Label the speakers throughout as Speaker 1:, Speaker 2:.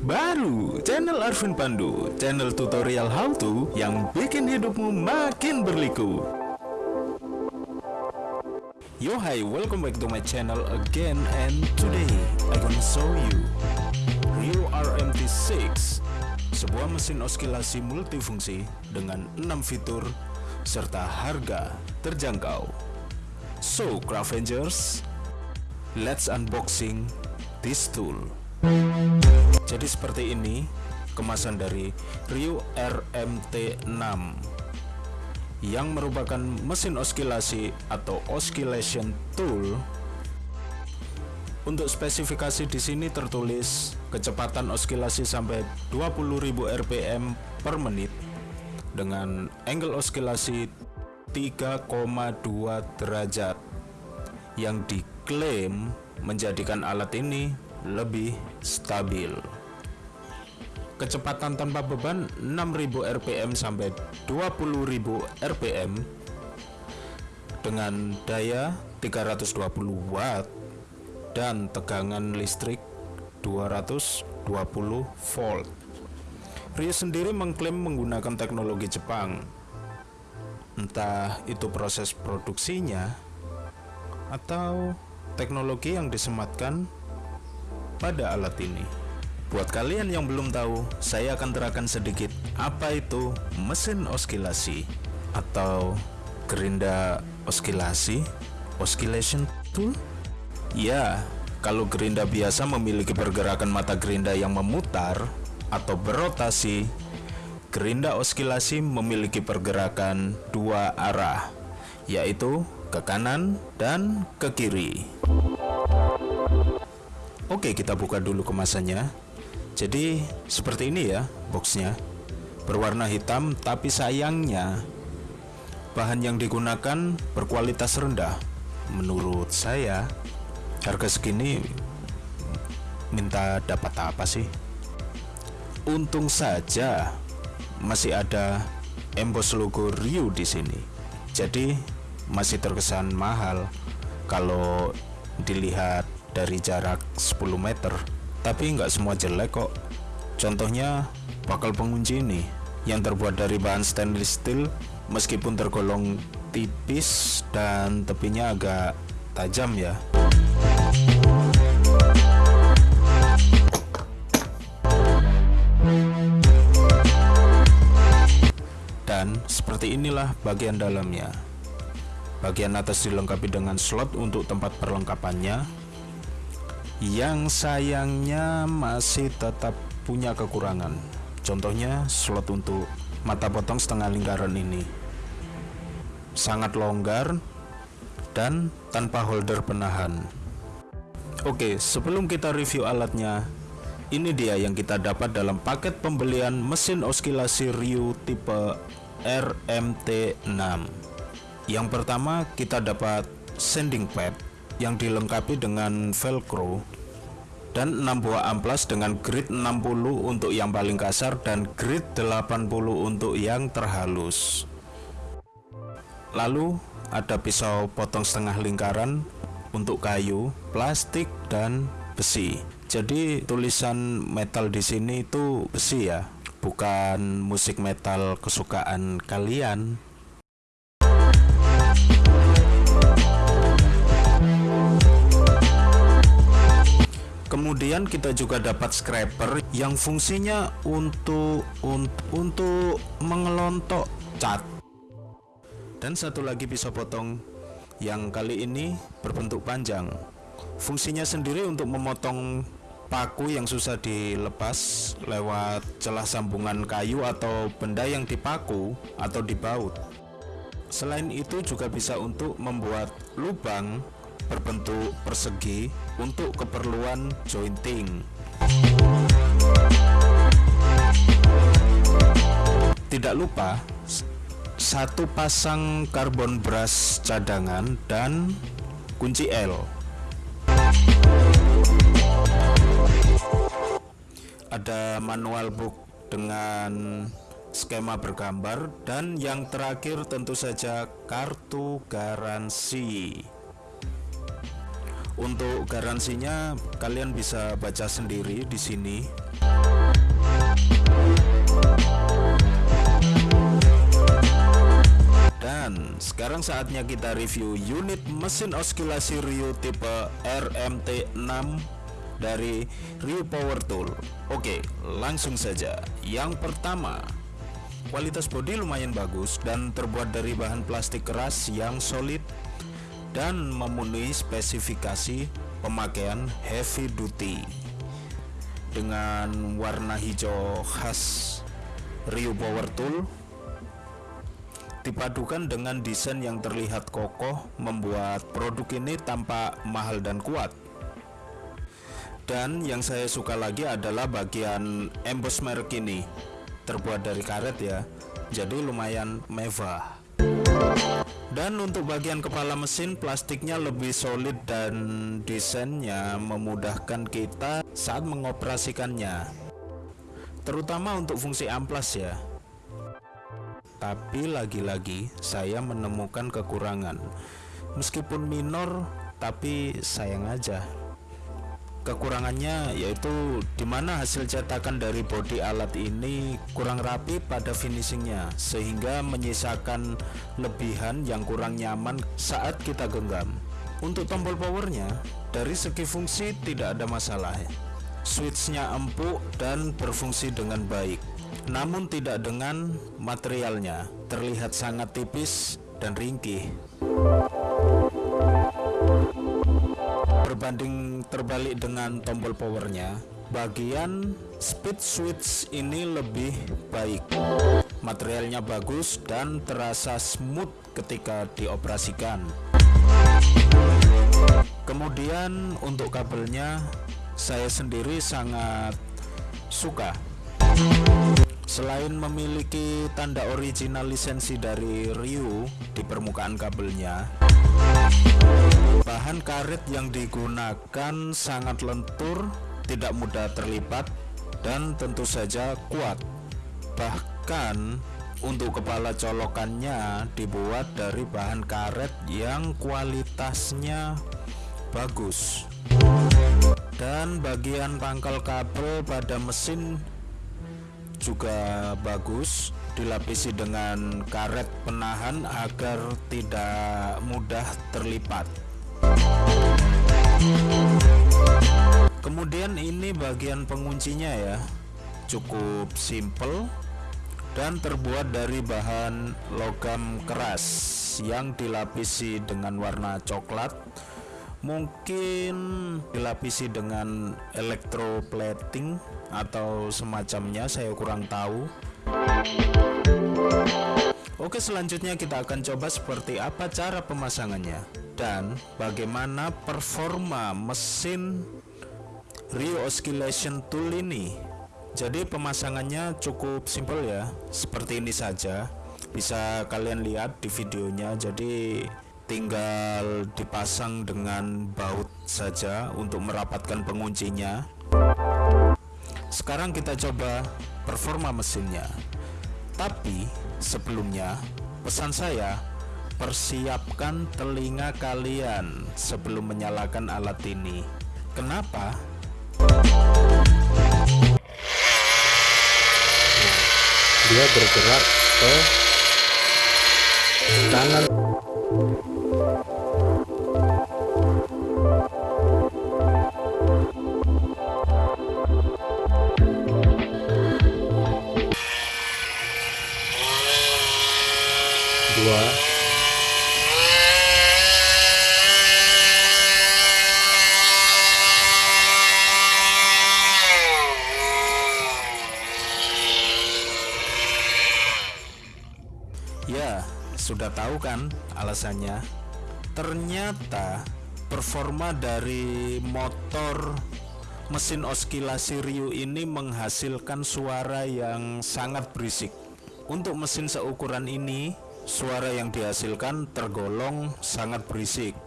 Speaker 1: Baru, channel Arvin Pandu, channel tutorial how to yang bikin hidupmu makin berliku. Yo hi, welcome back to my channel again and today I gonna show you Rio RMT6 sebuah mesin oskilasi multifungsi dengan 6 fitur serta harga terjangkau. So, Cravengers, let's unboxing this tool. Jadi seperti ini kemasan dari Rio RMT6 yang merupakan mesin oskilasi atau oscillation tool. Untuk spesifikasi di sini tertulis kecepatan oskilasi sampai 20.000 rpm per menit dengan angle oskilasi 3,2 derajat yang diklaim menjadikan alat ini lebih stabil. Kecepatan tanpa beban 6000 rpm sampai 20000 rpm dengan daya 320 watt dan tegangan listrik 220 volt. Rio sendiri mengklaim menggunakan teknologi Jepang. Entah itu proses produksinya atau teknologi yang disematkan pada alat ini. Buat kalian yang belum tahu, saya akan terangkan sedikit apa itu mesin oskilasi atau gerinda oskilasi, oscillation tool. Ya, kalau gerinda biasa memiliki pergerakan mata gerinda yang memutar atau berotasi, gerinda oskilasi memiliki pergerakan dua arah, yaitu ke kanan dan ke kiri. Oke kita buka dulu kemasannya. Jadi seperti ini ya boxnya. Berwarna hitam tapi sayangnya Bahan yang digunakan berkualitas rendah. Menurut saya Harga segini Minta dapat apa sih? Untung saja Masih ada Embos logo Ryu di sini. Jadi masih terkesan mahal Kalau dilihat dari jarak 10 meter. Tapi nggak semua jelek kok. Contohnya bakal pengunci ini yang terbuat dari bahan stainless steel meskipun tergolong tipis dan tepinya agak tajam ya. Dan seperti inilah bagian dalamnya. Bagian atas dilengkapi dengan slot untuk tempat perlengkapannya yang sayangnya masih tetap punya kekurangan. Contohnya slot untuk mata potong setengah lingkaran ini. Sangat longgar dan tanpa holder penahan. Oke sebelum kita review alatnya ini dia yang kita dapat dalam paket pembelian mesin oskilasi Ryu tipe RMT6 yang pertama kita dapat sanding pad yang dilengkapi dengan velcro dan 6 buah amplas dengan grid 60 untuk yang paling kasar dan grid 80 untuk yang terhalus. Lalu ada pisau potong setengah lingkaran untuk kayu, plastik, dan besi. Jadi tulisan metal di sini itu besi ya bukan musik metal kesukaan kalian kemudian kita juga dapat scraper yang fungsinya untuk untuk, untuk mengelontok cat. Dan satu lagi pisau potong yang kali ini berbentuk panjang. Fungsinya sendiri untuk memotong paku yang susah dilepas lewat celah sambungan kayu atau benda yang dipaku atau dibaut. Selain itu juga bisa untuk membuat lubang berbentuk persegi untuk keperluan jointing. Tidak lupa satu pasang karbon brush cadangan dan kunci L. Ada manual book dengan skema bergambar dan yang terakhir tentu saja kartu garansi untuk garansinya kalian bisa baca sendiri di sini Dan sekarang saatnya kita review unit mesin oscillasi Ryu tipe RMT6 dari Ryu Power Tool. Oke, langsung saja. Yang pertama, kualitas bodi lumayan bagus dan terbuat dari bahan plastik keras yang solid dan memenuhi spesifikasi pemakaian heavy duty dengan warna hijau khas Ryu Power Tool. Dipadukan dengan desain yang terlihat kokoh membuat produk ini tampak mahal dan kuat. Dan yang saya suka lagi adalah bagian emboss merek ini terbuat dari karet ya jadi lumayan mewah dan untuk bagian kepala mesin plastiknya lebih solid dan desainnya memudahkan kita saat mengoperasikannya terutama untuk fungsi amplas ya tapi lagi-lagi saya menemukan kekurangan. Meskipun minor, tapi sayang aja. Kekurangannya yaitu di mana hasil cetakan dari bodi alat ini kurang rapi pada finishingnya sehingga menyisakan lebihan yang kurang nyaman saat kita genggam. Untuk tombol powernya, dari segi fungsi tidak ada masalah. Switchnya empuk dan berfungsi dengan baik namun tidak dengan materialnya terlihat sangat tipis dan ringkih berbanding terbalik dengan tombol powernya bagian speed switch ini lebih baik. Materialnya bagus dan terasa smooth ketika dioperasikan. Kemudian untuk kabelnya saya sendiri sangat suka Selain memiliki tanda original lisensi dari Ryu di permukaan kabelnya, bahan karet yang digunakan sangat lentur, tidak mudah terlipat, dan tentu saja kuat. Bahkan untuk kepala colokannya dibuat dari bahan karet yang kualitasnya bagus. Dan bagian pangkal kabel pada mesin juga bagus dilapisi dengan karet penahan agar tidak mudah terlipat. Kemudian ini bagian penguncinya ya. Cukup simple dan terbuat dari bahan logam keras yang dilapisi dengan warna coklat mungkin dilapisi dengan electroplating atau semacamnya saya kurang tahu. Oke selanjutnya kita akan coba seperti apa cara pemasangannya dan bagaimana performa mesin Rio Oscillation Tool ini. Jadi pemasangannya cukup simpel ya seperti ini saja. Bisa kalian lihat di videonya. Jadi tinggal dipasang dengan baut saja untuk merapatkan penguncinya. Sekarang kita coba performa mesinnya. Tapi sebelumnya pesan saya persiapkan telinga kalian sebelum menyalakan alat ini. Kenapa?
Speaker 2: dia bergerak ke kanan dua
Speaker 1: Ya, sudah tahu kan alasannya? Ternyata performa dari motor mesin oskilasi Ryu ini menghasilkan suara yang sangat berisik. Untuk mesin seukuran ini, suara yang dihasilkan tergolong sangat berisik.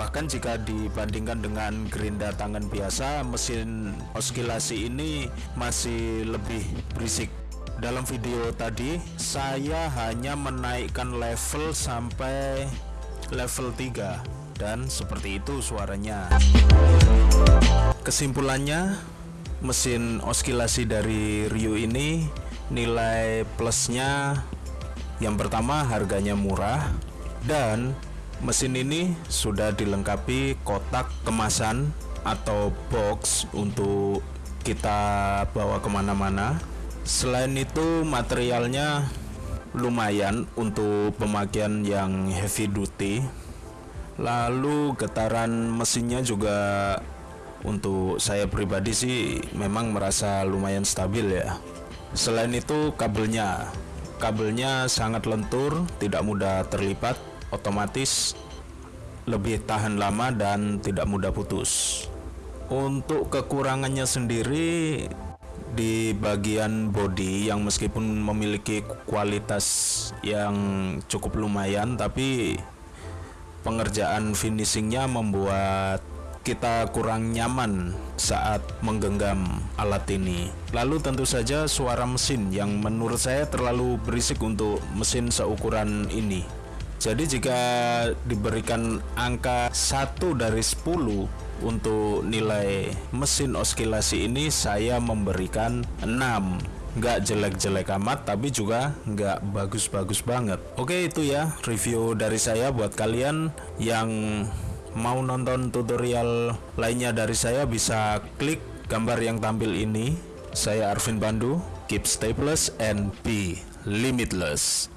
Speaker 1: Bahkan jika dibandingkan dengan gerinda tangan biasa, mesin oskilasi ini masih lebih berisik. Dalam video tadi, saya hanya menaikkan level sampai level 3 dan seperti itu suaranya. Kesimpulannya, mesin oskilasi dari Ryu ini nilai plusnya yang pertama harganya murah dan mesin ini sudah dilengkapi kotak kemasan atau box untuk kita bawa ke mana-mana. Selain itu materialnya lumayan untuk pemakaian yang heavy duty. Lalu getaran mesinnya juga untuk saya pribadi sih memang merasa lumayan stabil ya. Selain itu kabelnya kabelnya sangat lentur tidak mudah terlipat otomatis lebih tahan lama dan tidak mudah putus. Untuk kekurangannya sendiri di bagian body yang meskipun memiliki kualitas yang cukup lumayan tapi pengerjaan finishingnya membuat kita kurang nyaman saat menggenggam alat ini. Lalu tentu saja suara mesin yang menurut saya terlalu berisik untuk mesin seukuran ini. Jadi jika diberikan angka 1 dari 10 untuk nilai mesin oskilasi ini saya memberikan 6 nggak jelek-jelek amat tapi juga nggak bagus-bagus banget oke itu ya review dari saya buat kalian yang mau nonton tutorial lainnya dari saya bisa klik gambar yang tampil ini. Saya Arvin Bandu keep stay plus and be limitless